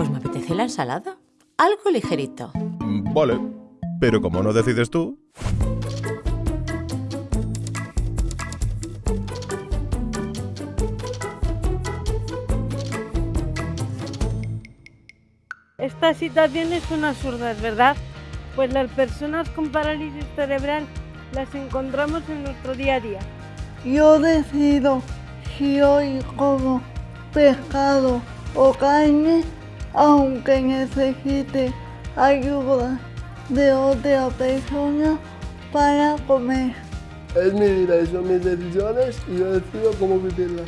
Pues me apetece la ensalada. Algo ligerito. Mm, Vale, pero como no decides tú, Esta situación es una absurda, ¿verdad? Pues las personas con parálisis cerebral las encontramos en nuestro día a día. Yo decido si hoy como pescado o carne, aunque necesite ayuda de otra persona para comer. Es mi vida son mis decisiones y yo decido cómo vivirlas.